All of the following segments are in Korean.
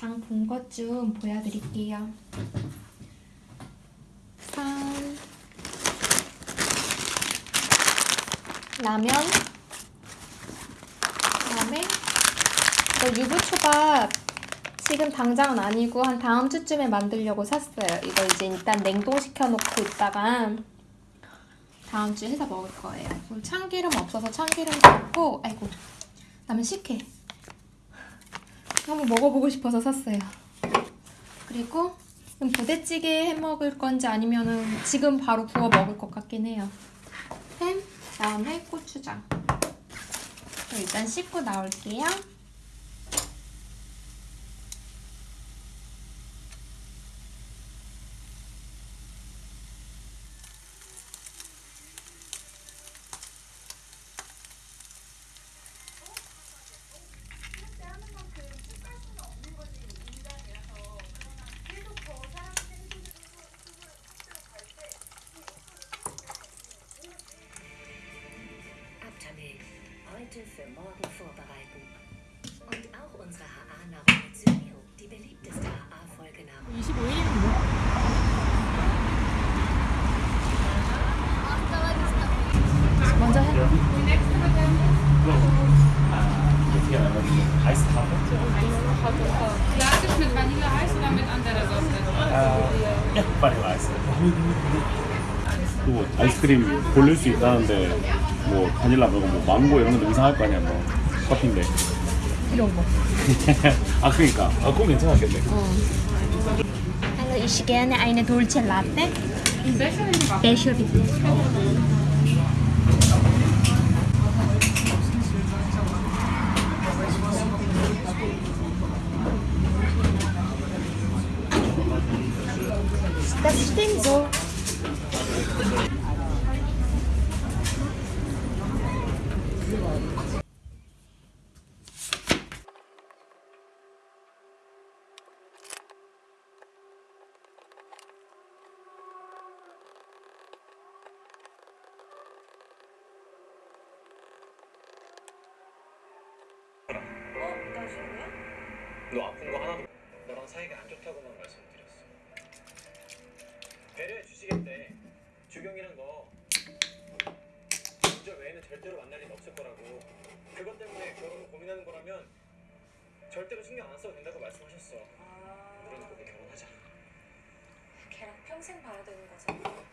장 본 것 좀 보여드릴게요. 산 라면 그다음에 이거 유부초밥 지금 당장은 아니고 한 다음 주쯤에 만들려고 샀어요. 이거 이제 일단 냉동시켜 놓고 있다가 다음 주에 해서 먹을 거예요. 참기름 없어서 참기름도 없고 아이고 라면 식혜 한번 먹어보고 싶어서 샀어요. 그리고 부대찌개 해 먹을 건지 아니면 은 지금 바로 구워 먹을 것 같긴 해요. 햄, 그다음에 고추장. 일단 씻고 나올게요. 아이스크림 고를 수 있다는데 뭐 바닐라 말고 뭐 망고 이런 건 이상할 거 아니야 뭐 커피인데 이런 거. 아 그러니까 아 그건 괜찮았겠네 Also ich gerne eine Dolce Latte. Becher bitte. Das stimmt so. 너 아픈 거 하나도 너랑 사이가 안 좋다고만 말씀드렸어. 배려해 주시겠대. 주경이란 거 진짜 외에는 절대로 만날 일 없을 거라고. 그것 때문에 결혼을 고민하는 거라면 절대로 신경 안 써도 된다고 말씀하셨어. 우리는 그렇게 결혼하자. 걔랑 평생 봐야 되는 거잖아.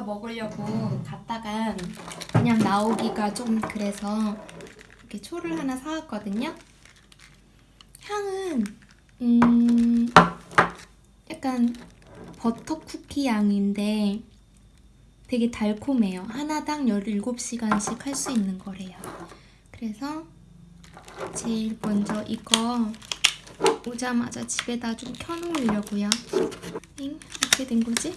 이케아에서 먹으려고 갔다가 그냥 나오기가 좀 그래서 이렇게 초를 하나 사왔거든요. 향은 음 약간 버터 쿠키 양인데 되게 달콤해요. 하나당 17시간씩 할 수 있는 거래요. 그래서 제일 먼저 이거 오자마자 집에다 좀 켜놓으려고요. 엥? 어떻게 된 거지?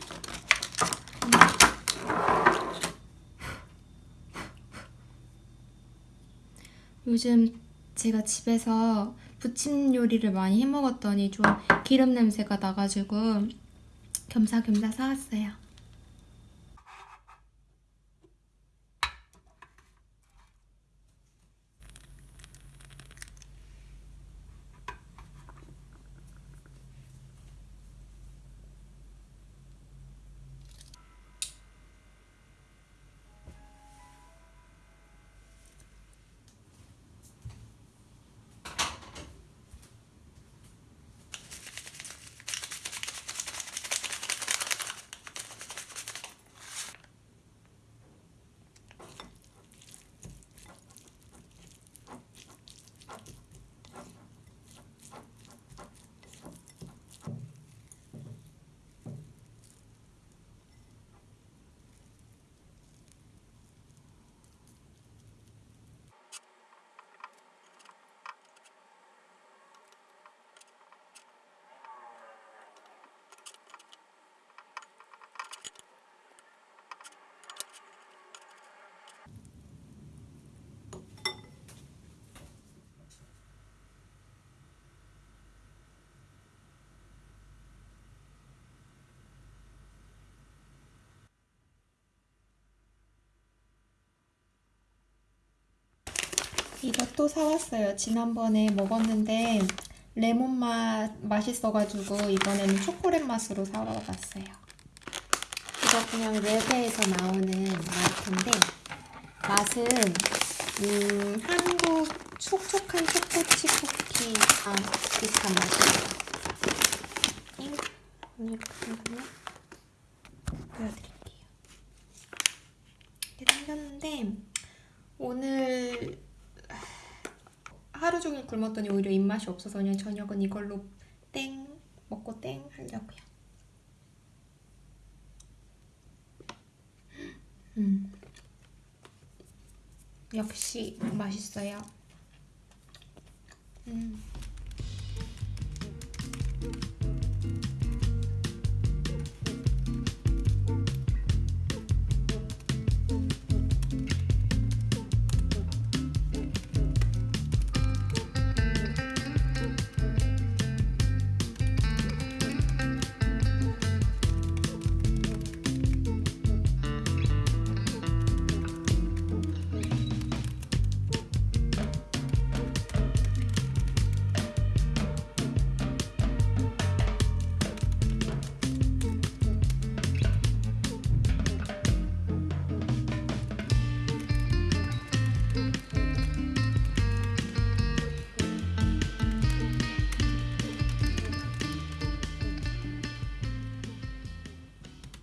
요즘 제가 집에서 부침 요리를 많이 해 먹었더니 좀 기름 냄새가 나가지고 겸사겸사 사왔어요. 이것도 사왔어요. 지난번에 먹었는데 레몬 맛 맛있어가지고 이번에는 초콜릿 맛으로 사와봤어요. 이거 그냥 랩에서 나오는 마트인데 맛은 음, 한국 촉촉한 초코치 쿠키랑 비슷한 맛이에요. 잉? 이렇게. 보여드릴게요. 이렇게 생겼는데 오늘 하루 종일 굶었더니 오히려 입맛이 없어서 그냥 저녁은 이걸로 땡 먹고 땡 하려고요. 음. 역시 맛있어요. 음.